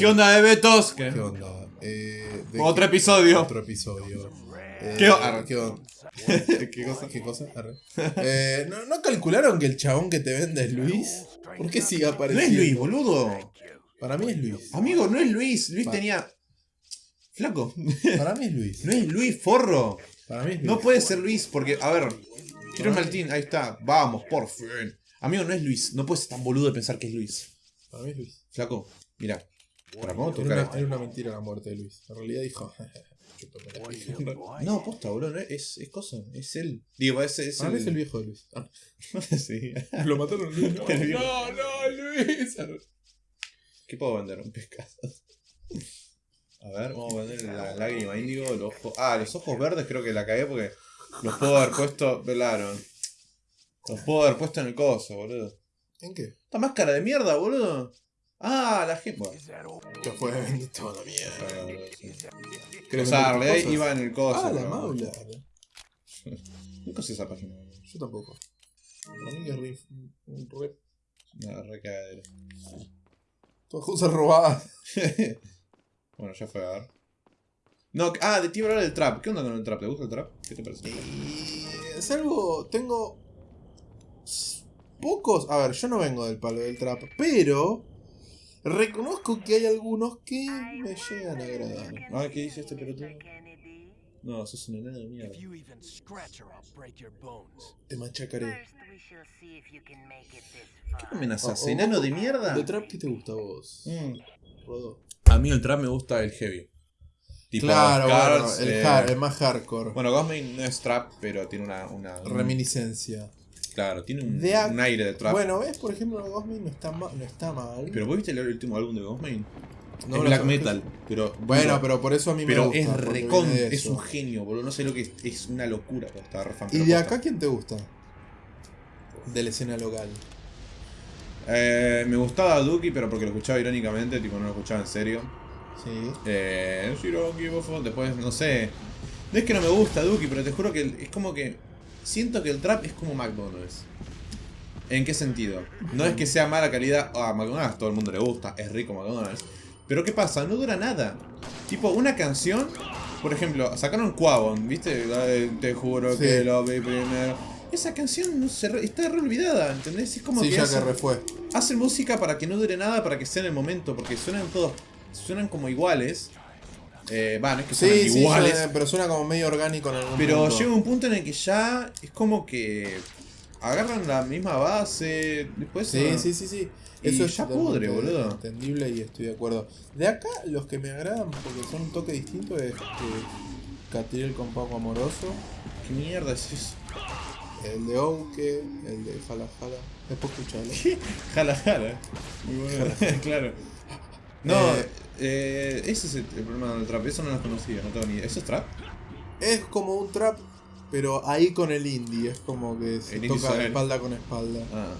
¿Qué onda de Betos? ¿Qué onda? Eh, de- Otro episodio. Otro episodio. Eh, ¿Qué o- ¿Qué onda? ¿Qué cosa? ¿Qué cosa? Arre. Eh, ¿no, ¿No calcularon que el chabón que te vende es Luis? ¿Por qué sigue No apareciendo? es Luis, boludo. Para mí es Luis. Amigo, no es Luis. Luis Va. tenía. Flaco. Para mí es Luis. No es Luis, forro. Para mí es Luis. No puede ser Luis, porque, a ver. Quiero Martín, ahí está. Vamos, por fin. Amigo, no es Luis. No puedes ser tan boludo de pensar que es Luis. Para mí es Luis. Flaco, mira. A Era una, esto. era una mentira la muerte de Luis. En realidad dijo. No, posta, boludo. es, es, cosa. Es él. Digo, es, es Para mí es el el. viejo de Luis. Ah, sí. lo mataron Luis. No, El viejo. no, no, Luis. ¿Qué puedo vender? Un pescado. A ver, vamos a vender la lágrima índigo, el ojo. Ah, los ojos verdes creo que la cagué porque los puedo haber puesto. Velaron. Los puedo haber puesto en el coso, boludo. ¿En qué? Esta máscara de mierda, boludo. Ah, la gente. Bueno, Que fue la mierda. ah, boludo, sí. ¿Querés O sea, en vender realidad cosas? iba en el coso. Ah, la pero- maula. Nunca usé esa página. Yo tampoco. Para mí es re, un re- Una re cagadera. Todas cosas robadas. bueno, ya fue a ver. No, ah, de ti hablar del trap. ¿Qué onda con el trap? ¿Te gusta el trap? ¿Qué te parece? Y es algo. Tengo. Pocos. A ver, yo no vengo del palo del trap, pero. Reconozco que hay algunos que me llegan a agradar. Ah, ¿qué dice este pelotudo? No, sos un enano de mierda. If you even scratch her, I'll break your bones. Te machacaré. First, we shall see if you can make it this ¿Qué amenazas? Oh, oh, ¿Enano de mierda? ¿De trap qué te gusta a vos? Mm. A mí el trap me gusta el heavy. Tipo claro, Cars, bueno, el, eh, hard- el más hardcore. Bueno, Ghostman no es trap, pero tiene una. una un- Reminiscencia. Claro, tiene un, De un aire de trap. Bueno, ves, por ejemplo, Ghostman no está, ma- no está mal. Pero vos viste el último álbum de Ghostman? No es black metal, pero. Bueno, pero por eso a mí Pero me gusta. es porque recon, es un genio, boludo. No sé lo que es, es una locura. pero Está re fan, ¿Y pero de acá quién te gusta? De la escena local. Eh, me gustaba Duki, pero porque lo escuchaba irónicamente, tipo no lo escuchaba en serio. Sí. Eh, después, no sé. No es que no me gusta Duki, pero te juro que es como que. Siento que el trap es como McDonald's. ¿En qué sentido? No es que sea mala calidad. Ah, McDonald's todo el mundo le gusta, es rico McDonald's. Pero ¿qué pasa? No dura nada. Tipo, una canción. Por ejemplo, sacaron Quavon, ¿viste? Te juro Sí. que lo vi primero. Esa canción no se re- está re olvidada, ¿entendés? Es como Sí, que ya hacen- que refue. hacen música para que no dure nada, para que sea en el momento, porque suenan todos, suenan como iguales. Eh, va, no es que Sí, sí, iguales, suena- pero suena como medio orgánico en algún pero punto. llega un punto en el que ya es como que agarran la misma base, después Sí, ah, sí, sí, sí. Eso es ya pudre, boludo. Entendible y estoy de acuerdo. De acá, los que me agradan, porque son un toque distinto, es eh, Catriel con Paco Amoroso, ¿Qué mierda es eso? el de Ouke, el de Jala Jala. Después escuchalo. Jala jala. Muy bueno. claro. No, Eh, eh, ese es el, el problema del trap, eso no lo conocía, no tengo ni idea. ¿Eso es trap? Es como un trap, pero ahí con el indie. Es como que se El toca espalda con espalda. Ah.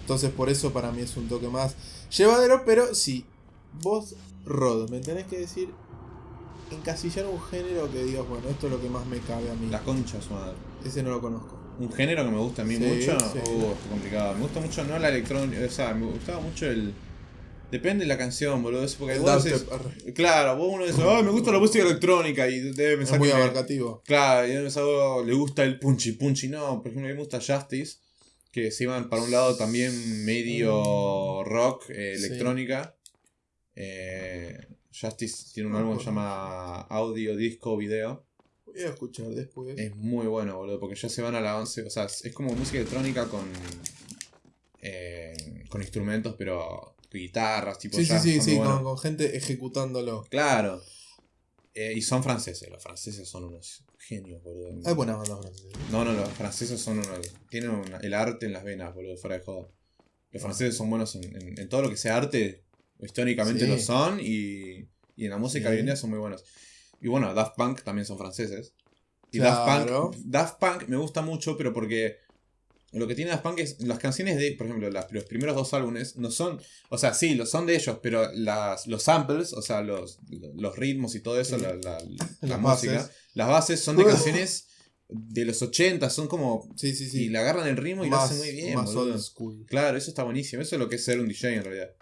Entonces por eso para mí es un toque más llevadero, pero sí, vos, Rod, me tenés que decir, encasillar un género que digas, bueno, esto es lo que más me cabe a mí. La concha su madre. Ese no lo conozco. Un género que me gusta a mí Sí, mucho. sí. Uh, complicado. Me gusta mucho, no la electrónica, o sea, me gustaba mucho el. Depende de la canción, boludo. eso Porque vos arre. Claro, vos uno dice, ay, me gusta la música electrónica y debe es pensar muy que me- abarcativo. Claro, y debe pensar, oh, le gusta el punchy punchy. No, por ejemplo, a mí me gusta Justice, que se iban para un lado también medio rock, eh, Sí. electrónica. Eh, Justice tiene un No, álbum que se llama Audio Disco Video. Voy a escuchar después. Es muy bueno, boludo, porque ya se van a la 11. O sea, es es como música electrónica con. eh, con instrumentos, pero guitarras, tipo. sí, sí, jazz, sí, sí, bueno. con, con gente ejecutándolo. Claro. Eh, y son franceses, los franceses son unos genios, boludo. Hay buenas bandas francesas. No, no, los franceses son unos. Tienen una- el arte en las venas, boludo, fuera de joda. Los franceses son buenos en, en- en todo lo que sea arte, históricamente Sí. lo son, y, y en la música hoy en día son muy buenos. Y bueno, Daft Punk también son franceses. Y Claro. Daft, Punk, Daft Punk me gusta mucho, pero porque lo que tiene Daft Punk es las canciones de, por ejemplo, las- los primeros dos álbumes no son, o sea, sí, lo son de ellos, pero las, los samples, o sea, los, los ritmos y todo eso, Sí. la, la- la Las música, bases. las bases son de canciones de los 80, son como Sí, sí, sí. y le agarran el ritmo y lo hacen muy bien, más old school. Claro, eso está buenísimo. Eso es lo que es ser un DJ en realidad.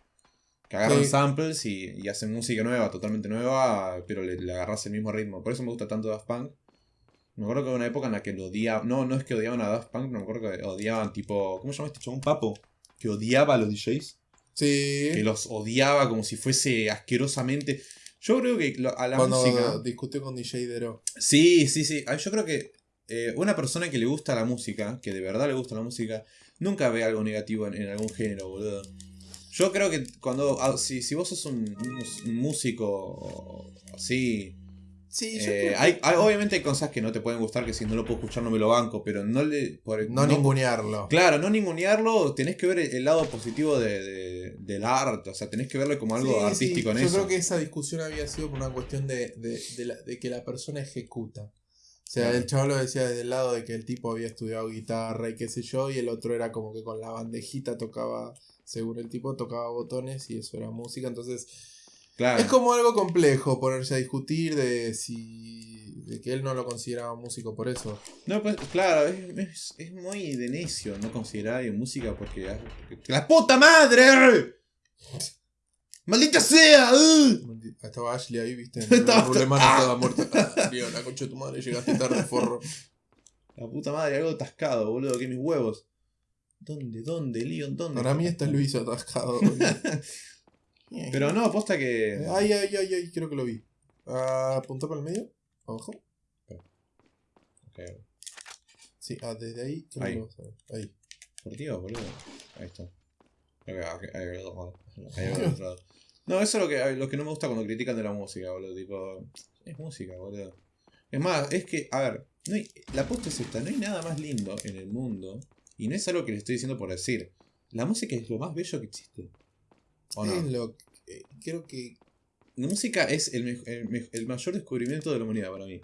Que agarran Sí. samples y, y hacen música nueva, totalmente nueva, pero le, le agarras el mismo ritmo. Por eso me gusta tanto Daft Punk. Me acuerdo que hubo una época en la que lo odiaban. No, no es que odiaban a Daft Punk, pero me acuerdo que odiaban tipo. ¿Cómo se llama este chabón? Papo. Que odiaba a los DJs. Sí. Que los odiaba como si fuese asquerosamente. Yo creo que lo- a la Cuando música. discutió con DJ Dero. Sí, sí, sí. Yo creo que eh, una persona que le gusta la música, que de verdad le gusta la música, nunca ve algo negativo en, en algún género, boludo. Yo creo que cuando. ah, si, si vos sos un, un músico así. Sí, eh, hay, hay- obviamente hay cosas que no te pueden gustar, que si no lo puedo escuchar no me lo banco, pero no le. por- No, ningunearlo. Claro, no ningunearlo, tenés que ver el, el lado positivo de, de- del arte, o sea, tenés que verlo como algo Sí, artístico sí. en Yo eso. creo que esa discusión había sido por una cuestión de, de, de la- de que la persona ejecuta. O sea, Claro. el chaval lo decía desde el lado de que el tipo había estudiado guitarra y qué sé yo, y el otro era como que con la bandejita tocaba, según el tipo, tocaba botones y eso era música. Entonces, Claro. es como algo complejo ponerse a discutir de si. de que él no lo consideraba músico por eso. No, pues claro, es, es- es muy de necio no considerar música porque, porque- ¡La puta madre! ¡Maldita sea! ¡Ugh! Estaba Ashley ahí, viste. Estaba- El problema no estaba muerta. Ah, la concha de tu madre, llegaste tarde, forro. La puta madre, algo atascado, boludo, que mis huevos. ¿Dónde, dónde, Leon? ¿Dónde? Para mí está Luis atascado. boludo. Pero no, aposta que. Ay, ay, ay, ay, creo que lo vi. Ah, Apunta para el medio. Abajo. Ok, Sí, ah, desde ahí. creo Ahí. vas a ver. Ahí. ¿Por qué, boludo? Ahí está. Ok, ok, ahí, otro lado. No, eso es lo que, lo que no me gusta cuando critican de la música, boludo. Tipo, es música, boludo. Es más, es que, a ver, no hay- la posta es esta, no hay nada más lindo en el mundo. Y no es algo que le estoy diciendo por decir. La música es lo más bello que existe. ¿O no? Lo que- creo que. La música es el, me- el me- el mayor descubrimiento de la humanidad para mí.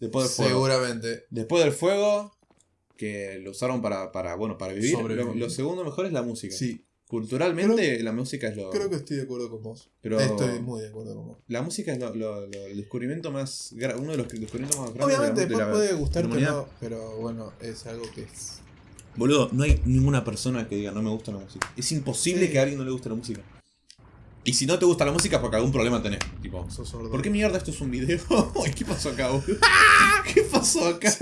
Después del fuego. Seguramente. Después del fuego, que lo usaron para, para bueno, para vivir. Lo, segundo mejor es la música. Sí, Culturalmente, la música es lo. creo que estoy de acuerdo con vos. pero Estoy muy de acuerdo con vos. la música es lo, el descubrimiento más. Uno de los descubrimientos más grandes Obviamente, de la, de después puede de gustarte la o humanidad. no, pero bueno, es algo que es. Boludo, no hay ninguna persona que diga no me gusta la música. Es imposible Sí. que a alguien no le guste la música. Y si no te gusta la música, porque algún problema tenés. Tipo. ¿por qué mierda esto es un video? ¿Qué pasó acá, boludo? ¿Qué pasó acá?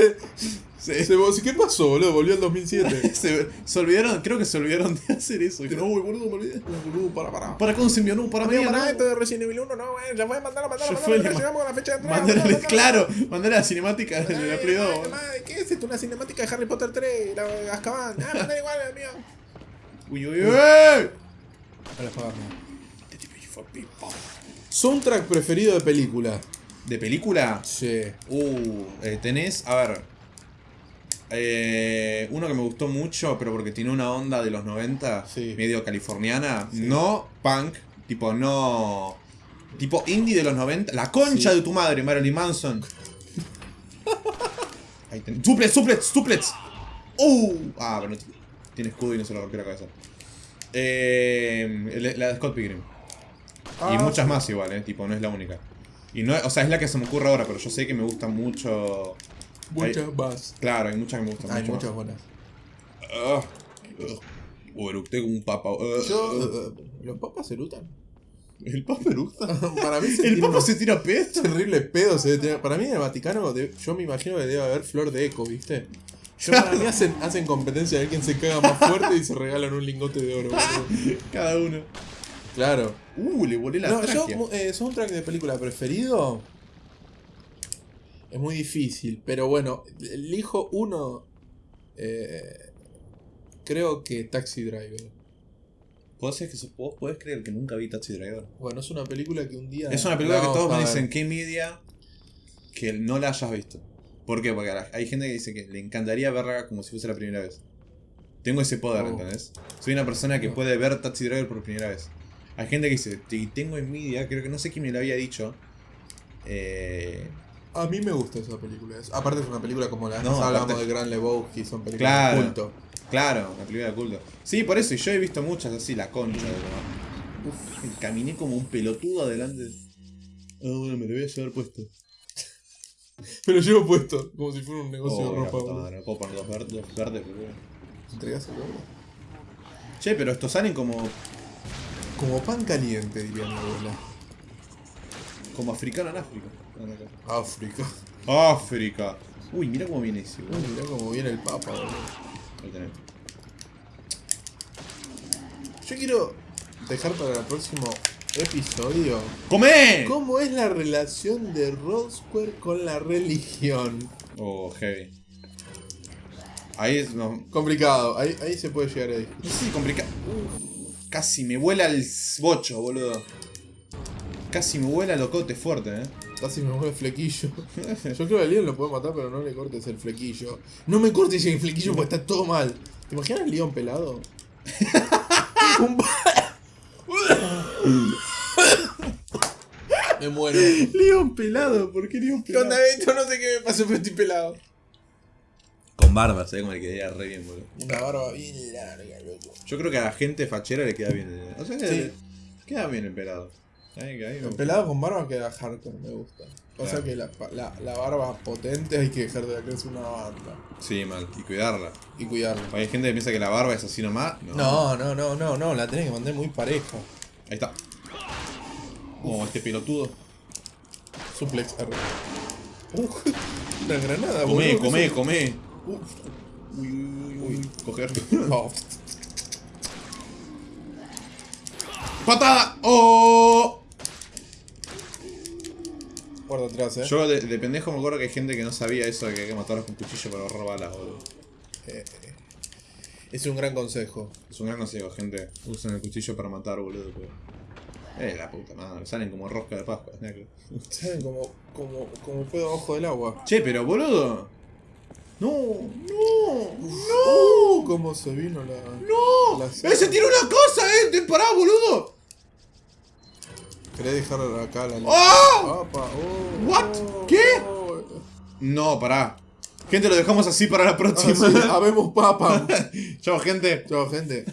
Se, Se- ¿Qué pasó, boludo? Volvió al 2007. se- se olvidaron, creo que se olvidaron de hacer eso. Que no, boludo, me olvidé. Boludo, para, para. ¿Para se envió? No, para para no. esto de Resident Evil 1, no, güey. Ya fue, mandalo, mandalo, Ya mandalo. fue, ya le ma- llegamos a la fecha de mandalo, mandalo. claro, mandale la cinemática de la Ay, Play 2. madre, madre, ¿Qué es esto? Una cinemática de Harry Potter 3, la Azkaban. Ah, mandale igual, mío. Uy, uy, uy. A la Soundtrack preferido de película. ¿De película? Sí. Uh, eh, tenés, a ver. Eh, uno que me gustó mucho, pero porque tiene una onda de los 90, Sí. medio californiana. No punk, tipo no. Tipo indie de los 90. La concha Sí. de tu madre, Marilyn Manson. Ahí tenés. ¡Suplets, suplets, suplets! ¡Uh! Ah, pero no tiene escudo y no se lo rompió la cabeza. Eh, la de Scott Pilgrim. y Ah, muchas más igual, eh, tipo, no es la única. Y no, o sea, es la que se me ocurre ahora, pero yo sé que me gusta mucho. Muchas más. Claro, hay muchas que me gustan Hay mucho. muchas buenas. Ah, ugh. Uh, eructé como un papa. Uh, Yo, uh, ¿Los papas erutan? ¿El papa eructa? Para mí se ¿El tira papa se tira pesto? terribles pedos. se tirar. Para mí en el Vaticano, de- yo me imagino que debe haber flor de eco, ¿viste? Yo para mí hacen, hacen competencia de ver quién se caga más fuerte y se regalan un lingote de oro. Cada uno. Claro. Uh, le volé la No, yo, tráquea. mu- eh, soundtrack de película preferido. Es muy difícil, pero bueno, elijo uno. eh, creo que Taxi Driver. ¿Vos, que vos podés creer que nunca vi Taxi Driver? Bueno, es una película que un día. Es una película la que todos me dicen que media que no la hayas visto. ¿Por qué? Porque hay gente que dice que le encantaría verla como si fuese la primera vez. Tengo ese poder, Oh. ¿entendés? Soy una persona que No. puede ver Taxi Driver por primera vez. Hay gente que dice, tengo envidia, creo que no sé quién me lo había dicho. Eh, A mí me gusta esa película. Aparte, es una película como la No, hablamos de Gran Lebowski, son películas Claro. de culto. claro, la película de culto. Sí, por eso, y yo he visto muchas así, la concha de Uf, caminé como un pelotudo adelante. Ah, bueno, me lo voy a llevar puesto. Me lo llevo puesto, como si fuera un negocio Oh, de ropa. madre, no puedo poner dos verdes, verdes boludo. ¿Entregás el oro? Che, pero estos salen como Como pan caliente, diría mi abuela. Como africano en África. África. África. Uy, mira cómo viene ese, Uy, boludo. mirá cómo viene el papa, boludo. Ahí tenés. Yo quiero dejar para el próximo episodio ¡Come! cómo es la relación de Square con la religión. Oh, heavy. Ahí es. No, Complicado, ahí, ahí se puede llegar a discutir. no sé si complica. Casi me vuela el bocho, boludo. Casi me vuela locote fuerte, eh. Casi me mueve flequillo. Yo creo que a Leon lo puede matar, pero no le cortes el flequillo. No me cortes el flequillo porque está todo mal. ¿Te imaginas el Leon pelado? Me muero. León pelado, ¿por qué León ¿Qué onda, Beto? No sé qué me pasó, pero estoy pelado. Con barba, ¿sabes cómo le quedaría re bien, boludo? Una barba bien larga, loco. Yo creo que a la gente fachera le queda bien. eh. O sea, que Sí. le- queda bien el pelado. El gusta. pelado con barba queda hardcore, me gusta. O sea Claro. que la, la, la barba potente hay que dejar de crecer una banda. Sí, mal. Y cuidarla. Y cuidarla. Hay gente que piensa que la barba es así nomás. No. No, no, no, no, no, la tenés que mantener muy pareja. Ahí está. Oh, este pelotudo. Suplex R. Uh, una granada, Comé, boludo, comé, eso- comé. Uf. Uy, uy, uy, uy. Coger. Oh, ¡Patada! ¡Oh! Atrás, eh. Yo de, de pendejo me acuerdo que hay gente que no sabía eso de que hay que matarlos con cuchillo para ahorrar balas, boludo. Eh, eh. Es un gran consejo. Es un gran consejo, gente. Usen el cuchillo para matar, boludo. pero- Eh, la puta madre. Salen como rosca de Pascua, negro. ¿Saben cómo, cómo, cómo puedo abajo del agua? Che, pero boludo. No, no, ¡No! ¿Cómo se vino la. no. La ¡Ese tiene una cosa, eh! ¡Te pará, boludo! ¿Querés dejar acá la. ¡Oh! Oh, What? oh, ¿Qué? oh. No, pará. Gente, lo dejamos así para la Ah, próxima. sí, habemos papa. Chao, gente. Chao, gente.